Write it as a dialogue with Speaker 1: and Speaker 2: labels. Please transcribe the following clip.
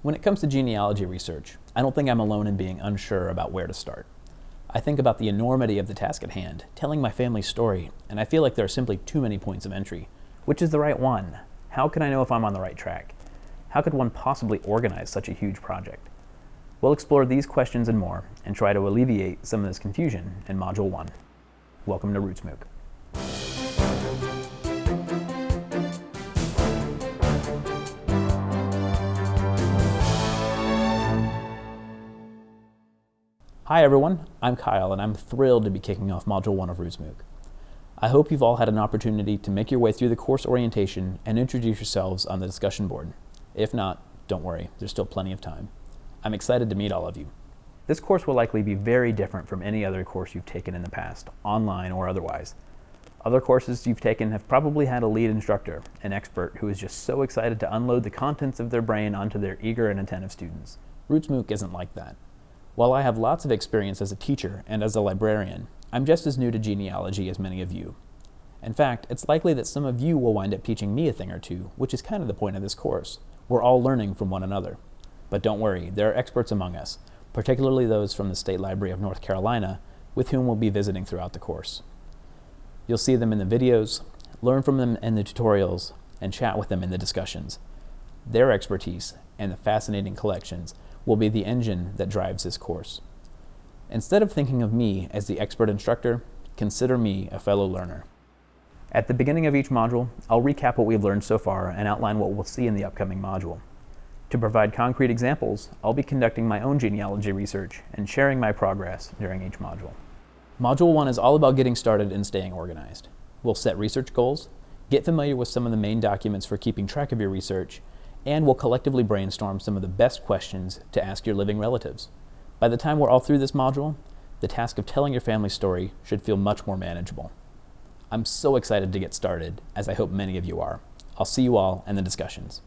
Speaker 1: When it comes to genealogy research, I don't think I'm alone in being unsure about where to start. I think about the enormity of the task at hand, telling my family's story, and I feel like there are simply too many points of entry. Which is the right one? How can I know if I'm on the right track? How could one possibly organize such a huge project? We'll explore these questions and more, and try to alleviate some of this confusion in Module 1. Welcome to RootsMOOC. Hi everyone, I'm Kyle and I'm thrilled to be kicking off Module 1 of RootsMOOC. I hope you've all had an opportunity to make your way through the course orientation and introduce yourselves on the discussion board. If not, don't worry, there's still plenty of time. I'm excited to meet all of you. This course will likely be very different from any other course you've taken in the past, online or otherwise. Other courses you've taken have probably had a lead instructor, an expert who is just so excited to unload the contents of their brain onto their eager and attentive students. RootsMOOC isn't like that. While I have lots of experience as a teacher and as a librarian, I'm just as new to genealogy as many of you. In fact, it's likely that some of you will wind up teaching me a thing or two, which is kind of the point of this course. We're all learning from one another. But don't worry, there are experts among us, particularly those from the State Library of North Carolina, with whom we'll be visiting throughout the course. You'll see them in the videos, learn from them in the tutorials, and chat with them in the discussions. Their expertise and the fascinating collections will be the engine that drives this course. Instead of thinking of me as the expert instructor, consider me a fellow learner. At the beginning of each module, I'll recap what we've learned so far and outline what we'll see in the upcoming module. To provide concrete examples, I'll be conducting my own genealogy research and sharing my progress during each module. Module 1 is all about getting started and staying organized. We'll set research goals, get familiar with some of the main documents for keeping track of your research, and we'll collectively brainstorm some of the best questions to ask your living relatives. By the time we're all through this module, the task of telling your family story should feel much more manageable. I'm so excited to get started, as I hope many of you are. I'll see you all in the discussions.